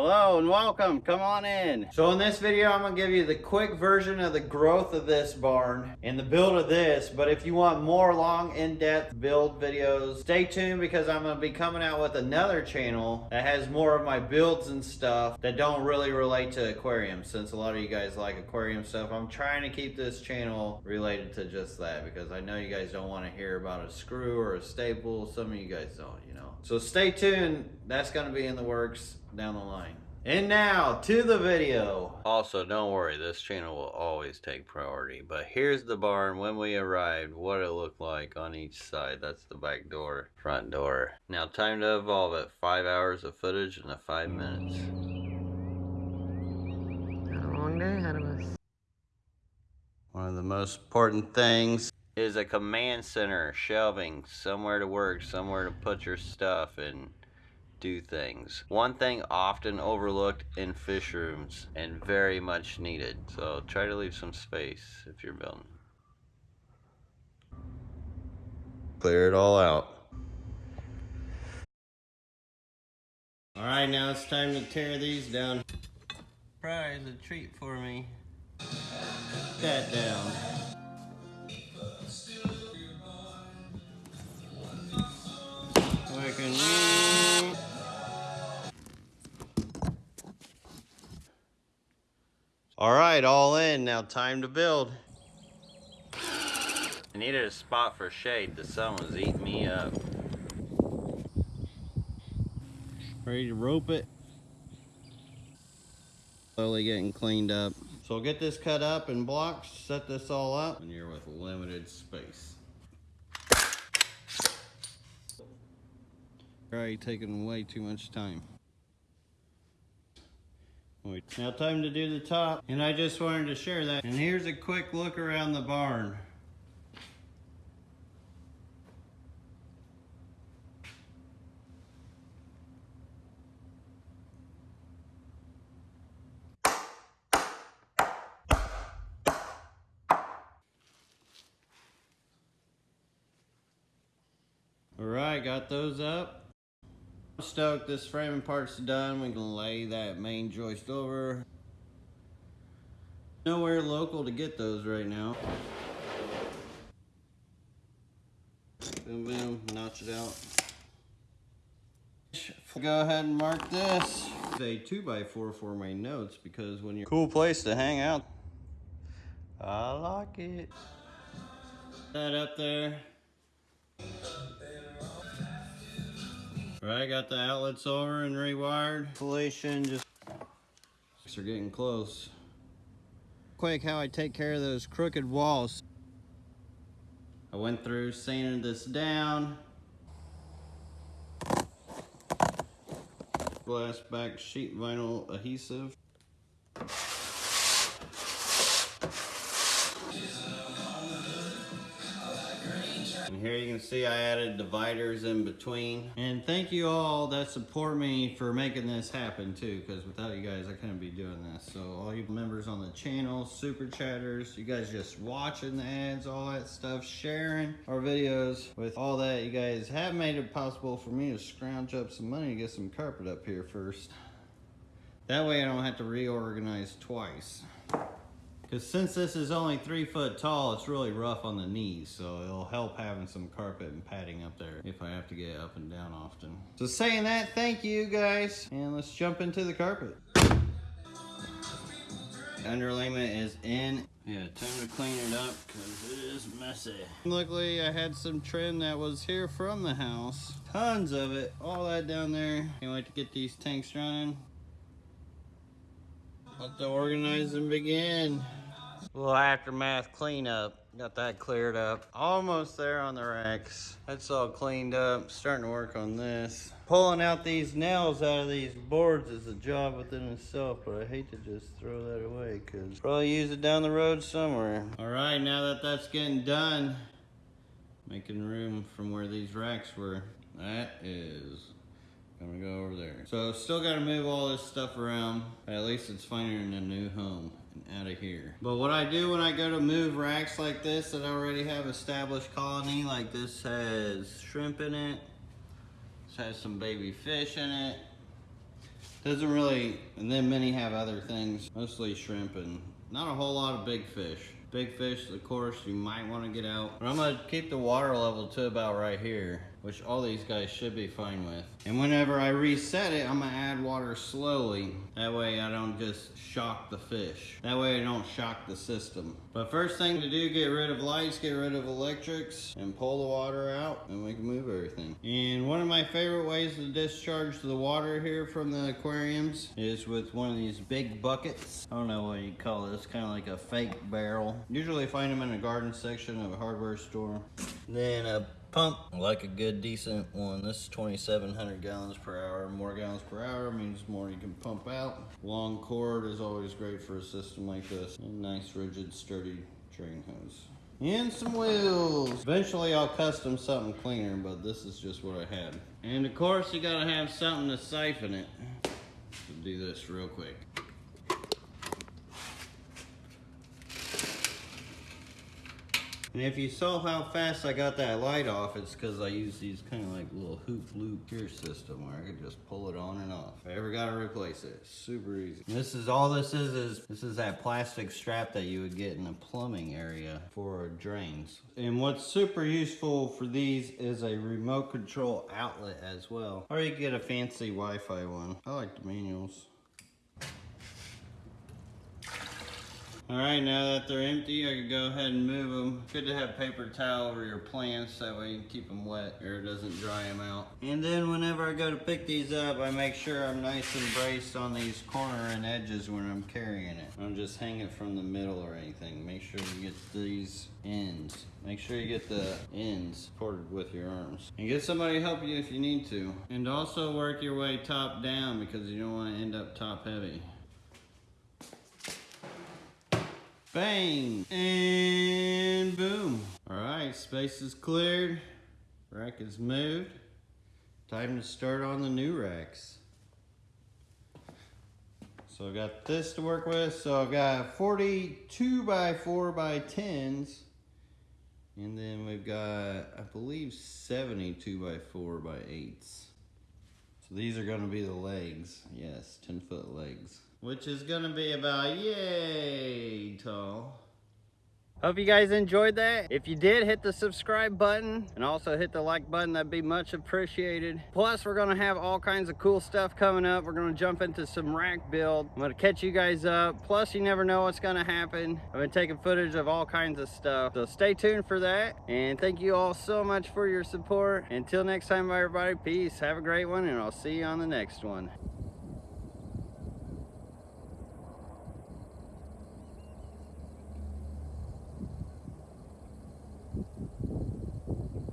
Hello and welcome, come on in. So in this video, I'm gonna give you the quick version of the growth of this barn and the build of this. But if you want more long, in-depth build videos, stay tuned because I'm gonna be coming out with another channel that has more of my builds and stuff that don't really relate to aquariums. Since a lot of you guys like aquarium stuff, I'm trying to keep this channel related to just that because I know you guys don't wanna hear about a screw or a staple. Some of you guys don't, know. So stay tuned, that's gonna be in the works down the line. And now to the video. Also, don't worry, this channel will always take priority. But here's the barn when we arrived, what it looked like on each side. That's the back door, front door. Now time to evolve it. Five hours of footage in the five minutes. Got a long day ahead of us. One of the most important things is a command center, shelving, somewhere to work, somewhere to put your stuff and do things. One thing often overlooked in fish rooms and very much needed. So try to leave some space if you're building. Clear it all out. All right, now it's time to tear these down. Surprise, a treat for me. That down. Working. All right, all in. Now time to build. I needed a spot for shade. The sun was eating me up. Ready to rope it. Slowly getting cleaned up. So get this cut up in blocks, set this all up, and you're with limited space. Already taking way too much time. Now time to do the top, and I just wanted to share that. And here's a quick look around the barn. All right, got those up. Stoked this framing part's done. We can lay that main joist over. Nowhere local to get those right now. Boom, boom, notch it out. Go ahead and mark this. It's a 2x4 for my notes because when you're cool place to hang out. I like it. That up there. Right, got the outlets over and rewired. Installation just are getting close. Quick, how I take care of those crooked walls. I went through, sanded this down. Glass back sheet vinyl adhesive. Here you can see I added dividers in between. And thank you all that support me for making this happen too, because without you guys, I couldn't be doing this. So all you members on the channel, super chatters, you guys just watching the ads, all that stuff, sharing our videos. With all that, you guys have made it possible for me to scrounge up some money to get some carpet up here first. That way I don't have to reorganize twice. Because since this is only three foot tall, it's really rough on the knees, so it'll help having some carpet and padding up there if I have to get up and down often. So saying that, thank you guys, and let's jump into the carpet. Underlayment is in. Yeah, time to clean it up because it is messy. Luckily, I had some trim that was here from the house. Tons of it, all that down there. Can't wait to get these tanks running. Let the organizing begin. Little aftermath cleanup. Got that cleared up. Almost there on the racks. That's all cleaned up. Starting to work on this. Pulling out these nails out of these boards is a job within itself, but I hate to just throw that away because probably use it down the road somewhere. All right, now that that's getting done, making room from where these racks were. That is gonna go over there. So still gotta move all this stuff around. At least it's finding a new home out of here. But what I do when I go to move racks like this that already have established colony, like this has shrimp in it, this has some baby fish in it, Doesn't really, and then many have other things, mostly shrimp and not a whole lot of big fish. Big fish, of course, you might want to get out. But I'm gonna keep the water level to about right here, which all these guys should be fine with. And whenever I reset it, I'm gonna add water slowly. That way I don't just shock the fish. That way I don't shock the system. But first thing to do, get rid of lights, get rid of electrics, and pull the water out, and we can move everything. And one of my favorite ways to discharge the water here from the aquariums is with one of these big buckets. I don't know what you call this, kind of like a fake barrel. Usually find them in the garden section of a hardware store. Then a pump, like a good decent one. This is 2,700 gallons per hour. More gallons per hour means more you can pump out. Long cord is always great for a system like this. And nice, rigid, sturdy drain hose. And some wheels. Eventually I'll custom something cleaner, but this is just what I had. And of course you gotta have something to siphon it. So do this real quick. And if you saw how fast I got that light off, it's because I use these kind of like little hoop loop gear system where I could just pull it on and off. If I ever got to replace it, super easy. And this is all this is, is this is that plastic strap that you would get in a plumbing area for drains. And what's super useful for these is a remote control outlet as well. Or you get a fancy Wi-Fi one. I like the manuals. All right, now that they're empty, I can go ahead and move them. Good to have paper towel over your plants, that way you can keep them wet or it doesn't dry them out. And then whenever I go to pick these up, I make sure I'm nice and braced on these corner and edges when I'm carrying it. I don't just hang it from the middle or anything. Make sure you get these ends. Make sure you get the ends supported with your arms. And get somebody to help you if you need to. And also work your way top down because you don't want to end up top heavy. Bang! And boom. All right, space is cleared. Rack is moved. Time to start on the new racks. So I've got this to work with. So I've got 42 by 4 by 10s. And then we've got, I believe, 72 by 4 by 8s. So these are going to be the legs. Yes, 10 foot legs. Which is going to be about yay tall. Hope you guys enjoyed that. If you did, hit the subscribe button and also hit the like button. That'd be much appreciated. Plus, we're gonna have all kinds of cool stuff coming up. We're gonna jump into some rack build. I'm gonna catch you guys up. Plus, you never know what's gonna happen. I've been taking footage of all kinds of stuff. So stay tuned for that. And thank you all so much for your support. Until next time, everybody, peace. Have a great one, and I'll see you on the next one.